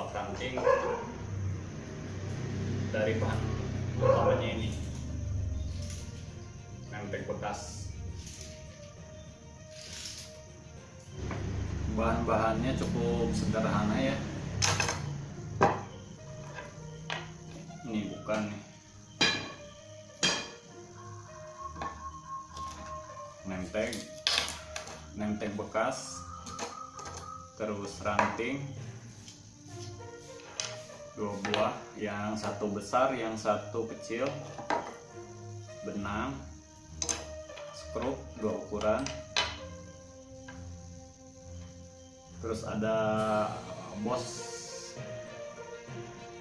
jebak ranting dari bahan utamanya ini. Nempel bekas. Bahan-bahannya cukup sederhana ya. Ini bukan nih. Nenteng nenteng bekas. Terus ranting dua buah yang satu besar yang satu kecil. Benang skrup dua ukuran. Terus ada bos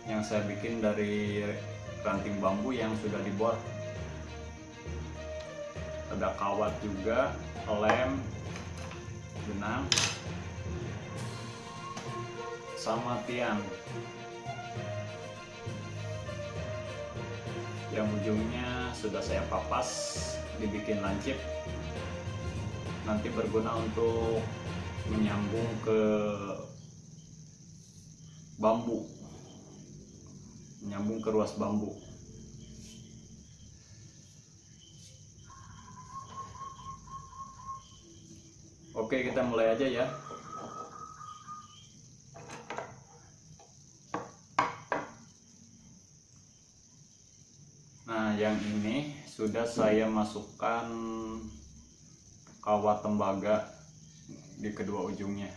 yang saya bikin dari ranting bambu yang sudah dibuat. Ada kawat juga lem benang sama tiang yang ujungnya sudah saya papas dibikin lancip. Nanti berguna untuk menyambung ke bambu. Menyambung ke ruas bambu. Oke kita mulai aja ya nah yang ini sudah saya masukkan kawat tembaga di kedua ujungnya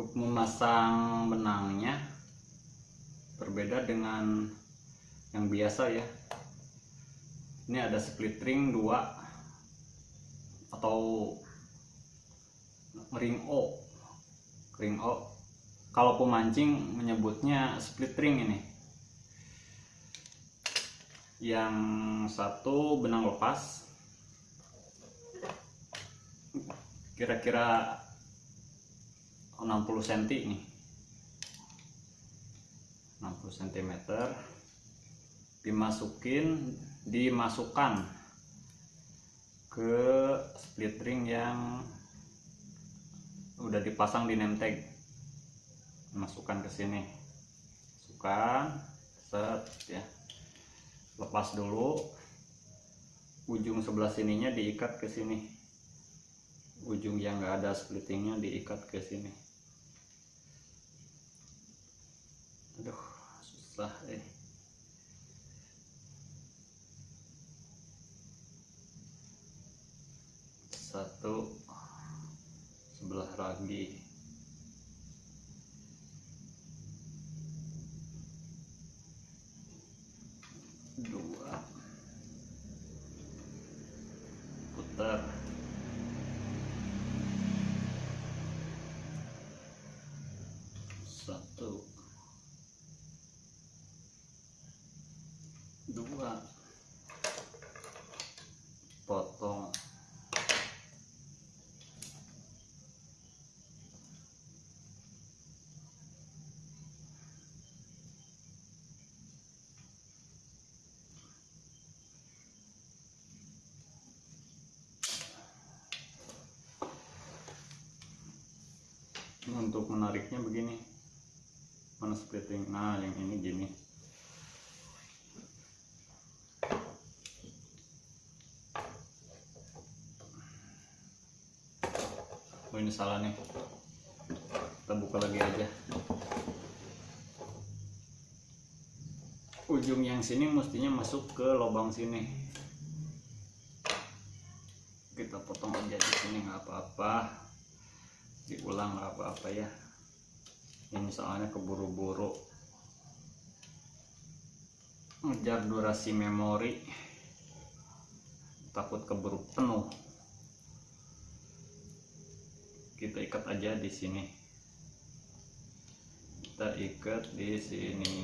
untuk memasang benangnya berbeda dengan yang biasa ya. Ini ada split ring 2 atau ring O. Ring O. Kalau pemancing menyebutnya split ring ini. Yang satu benang lepas. Kira-kira 60 cm nih 60 cm dimasukin dimasukkan ke split ring yang udah dipasang di name tag. Masukkan ke sini. Masukkan set ya. Lepas dulu. Ujung sebelah sininya diikat ke sini. Ujung yang enggak ada splittingnya diikat ke sini susah eh. Satu sebelah lagi dua putar satu dua potong untuk menariknya begini. Mana splitting? Nah yang ini gini. Oh ini salah nih kita buka lagi aja. Ujung yang sini mestinya masuk ke lubang sini. Kita potong aja di sini nggak apa-apa diulang apa-apa ya. Ini soalnya keburu-buru. Ngejar durasi memori. Takut keburu penuh. Kita ikat aja di sini. Kita ikat di sini.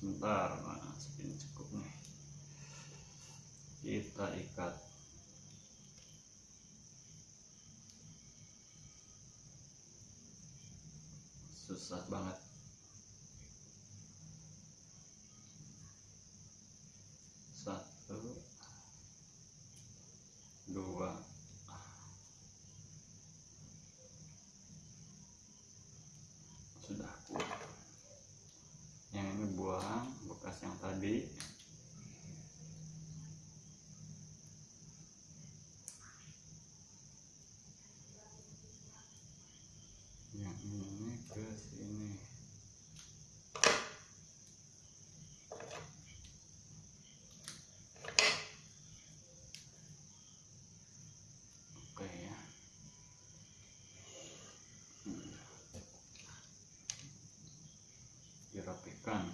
Sebentar nah segini cukup nih kita ikat susah banget. Satu dua. Sudah yang ini buang bekas yang tadi yang ini ke sini oke ya Hmm. dirapikan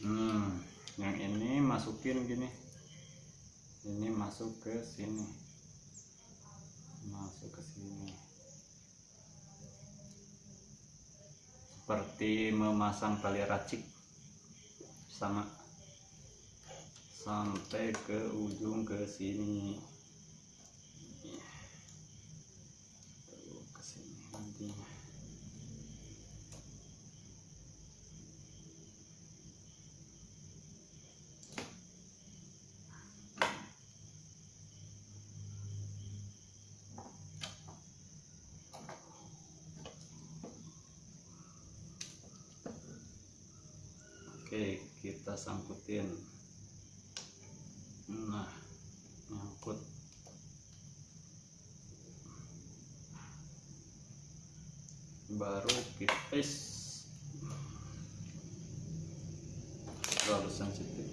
hmm yang ini masukin gini. Ini masuk ke sini. Masuk ke sini. Seperti memasang tali racik. Sama. Sampai ke ujung ke sini Tuh, ke sini nantinya oke kita sangkutin. Nah nyangkut. Baru kita sensitif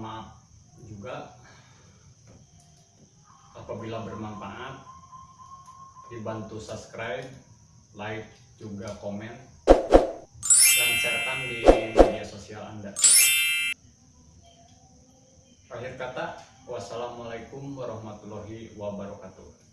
maaf juga. Apabila bermanfaat dibantu subscribe like juga komen dan sharekan di media sosial anda. Akhir kata wassalamualaikum warahmatullahi wabarakatuh